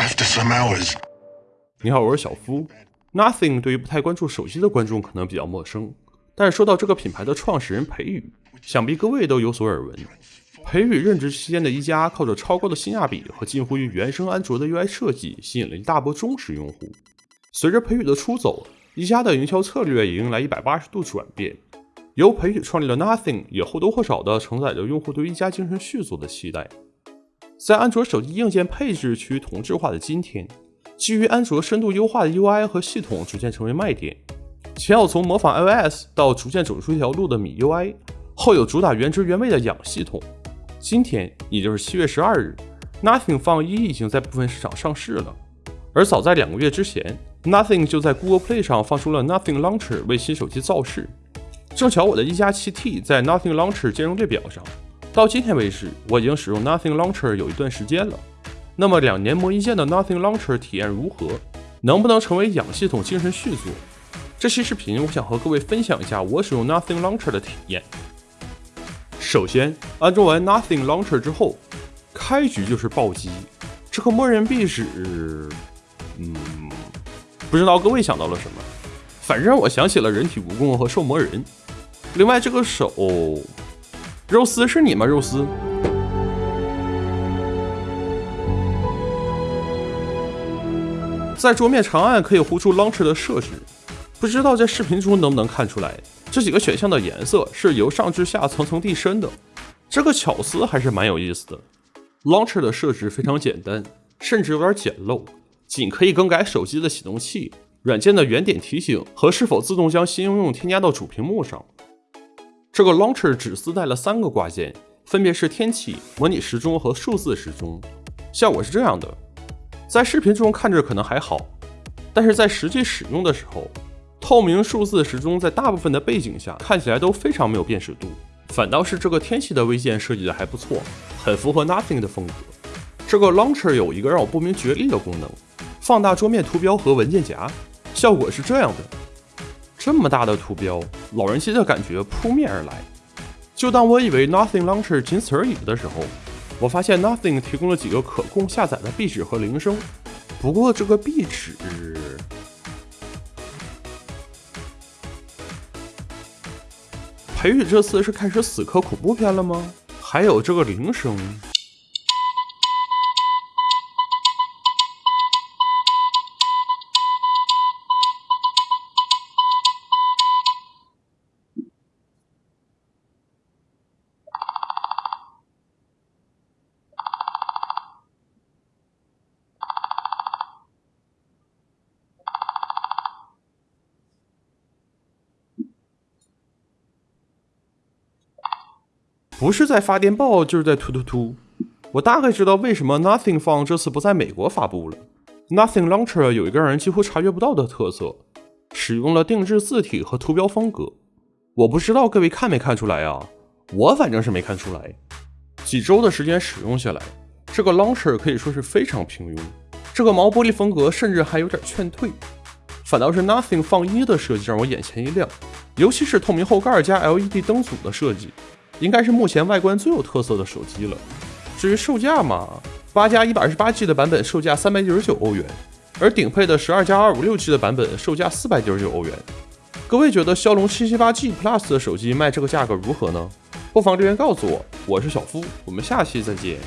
After some hours. 你好，我是小夫。Nothing 对于不太关注手机的观众可能比较陌生，但是说到这个品牌的创始人裴宇，想必各位都有所耳闻。裴宇任职期间的一加靠着超高的性价比和近乎于原生安卓的 UI 设计，吸引了一大波忠实用户。随着裴宇的出走，一加的营销策略也迎来一百八十度转变。由裴宇创立的 Nothing 也或多或少地承载着用户对一加精神续作的期待。在安卓手机硬件配置趋于同质化的今天，基于安卓深度优化的 UI 和系统逐渐成为卖点。前有从模仿 iOS 到逐渐走出一条路的米 UI，后有主打原汁原味的氧系统。今天，也就是七月十二日，Nothing 放一已经在部分市场上市了。而早在两个月之前，Nothing 就在 Google Play 上放出了 Nothing Launcher 为新手机造势。正巧我的一加七 T 在 Nothing Launcher 兼容列表上，到今天为止，我已经使用 Nothing Launcher 有一段时间了。那么两年磨一剑的 Nothing Launcher 体验如何？能不能成为氧系统精神续作？这期视频我想和各位分享一下我使用 Nothing Launcher 的体验。首先，安装完 Nothing Launcher 之后，开局就是暴击。这颗默认壁纸，嗯，不知道各位想到了什么，反正我想起了人体蜈蚣和兽魔人。另外，这个手，肉丝是你吗？肉丝。在桌面长按可以呼出 Launcher 的设置，不知道在视频中能不能看出来。这几个选项的颜色是由上至下层层递升的，这个巧思还是蛮有意思的。Launcher 的设置非常简单，甚至有点简陋，仅可以更改手机的启动器、软件的原点提醒和是否自动将新应用添加到主屏幕上。这个 Launcher 只自带了三个挂件，分别是天气、模拟时钟和数字时钟。效果是这样的，在视频中看着可能还好，但是在实际使用的时候。透明数字时钟在大部分的背景下看起来都非常没有辨识度，反倒是这个天气的微键设计的还不错，很符合 Nothing 的风格。这个 Launcher 有一个让我不明觉厉的功能，放大桌面图标和文件夹，效果是这样的：这么大的图标，老人机的感觉扑面而来。就当我以为 Nothing Launcher 仅此而已的时候，我发现 Nothing 提供了几个可供下载的壁纸和铃声。不过这个壁纸。裴宇这次是开始死磕恐怖片了吗？还有这个铃声。不是在发电报，就是在突突突。我大概知道为什么 Nothing Phone 这次不在美国发布了。Nothing Launcher 有一个让人几乎察觉不到的特色，使用了定制字体和图标风格。我不知道各位看没看出来啊？我反正是没看出来。几周的时间使用下来，这个 Launcher 可以说是非常平庸。这个毛玻璃风格甚至还有点劝退，反倒是 Nothing 放一的设计让我眼前一亮，尤其是透明后盖加 LED 灯组的设计。应该是目前外观最有特色的手机了。至于售价嘛，八加一百二十八 G 的版本售价三百九十九欧元，而顶配的十二加二五六 G 的版本售价四百九十九欧元。各位觉得骁龙七七八 G Plus 的手机卖这个价格如何呢？不妨留言告诉我。我是小夫，我们下期再见。